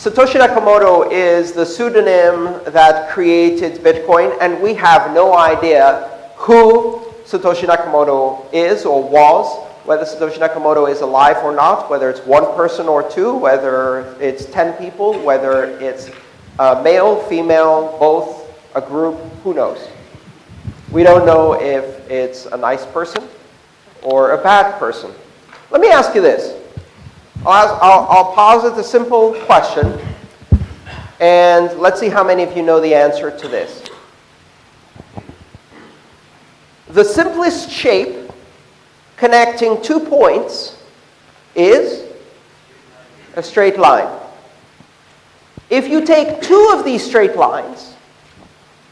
Satoshi Nakamoto is the pseudonym that created Bitcoin, and we have no idea who Satoshi Nakamoto is or was, whether Satoshi Nakamoto is alive or not, whether it's one person or two, whether it's 10 people, whether it's uh, male, female, both, a group, who knows? We don't know if it's a nice person or a bad person. Let me ask you this. I'll, I'll, I'll posit a simple question, and let's see how many of you know the answer to this. The simplest shape connecting two points is a straight line. If you take two of these straight lines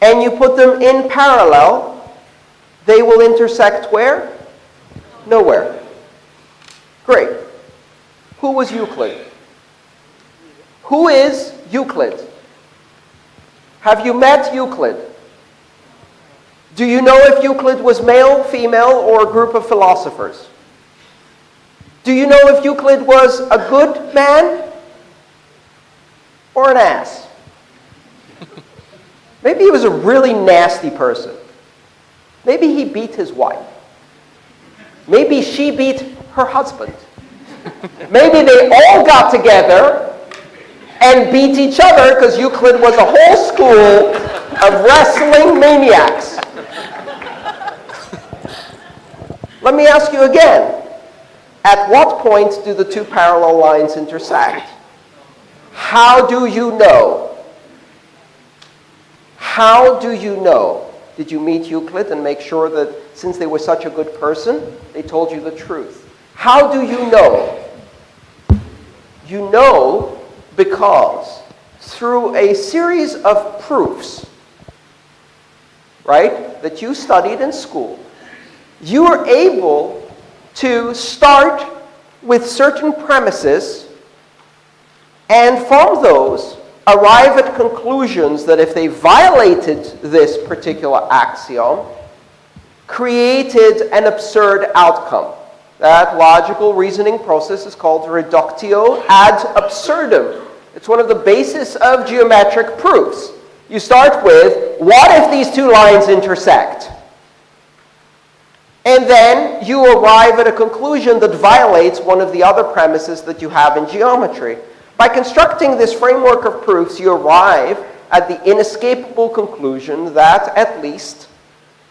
and you put them in parallel, they will intersect where? Nowhere. Great. Who was Euclid? Who is Euclid? Have you met Euclid? Do you know if Euclid was male, female, or a group of philosophers? Do you know if Euclid was a good man or an ass? Maybe he was a really nasty person. Maybe he beat his wife. Maybe she beat her husband. Maybe they all got together and beat each other because Euclid was a whole school of wrestling maniacs. Let me ask you again. At what point do the two parallel lines intersect? How do you know? How do you know? Did you meet Euclid and make sure that since they were such a good person, they told you the truth? How do you know? You know because through a series of proofs, right, that you studied in school, you are able to start with certain premises and from those arrive at conclusions that if they violated this particular axiom, created an absurd outcome. That logical reasoning process is called reductio ad absurdum. It's one of the basis of geometric proofs. You start with, what if these two lines intersect? And then you arrive at a conclusion that violates one of the other premises that you have in geometry. By constructing this framework of proofs, you arrive at the inescapable conclusion that, at least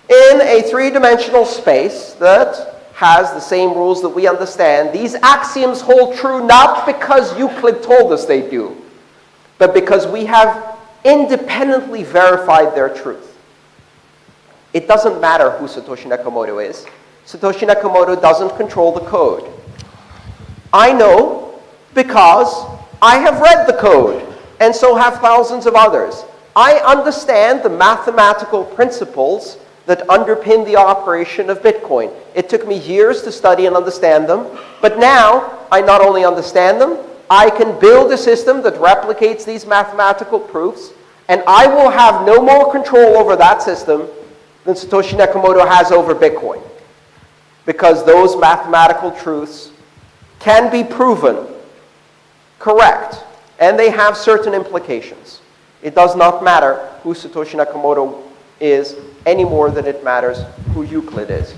in a three-dimensional space that has the same rules that we understand, these axioms hold true not because Euclid told us they do, but because we have independently verified their truth. It doesn't matter who Satoshi Nakamoto is. Satoshi Nakamoto doesn't control the code. I know because I have read the code, and so have thousands of others. I understand the mathematical principles that underpin the operation of Bitcoin. It took me years to study and understand them, but now I not only understand them, I can build a system that replicates these mathematical proofs, and I will have no more control over that system than Satoshi Nakamoto has over Bitcoin. Because those mathematical truths can be proven correct, and they have certain implications. It does not matter who Satoshi Nakamoto is any more than it matters who Euclid is.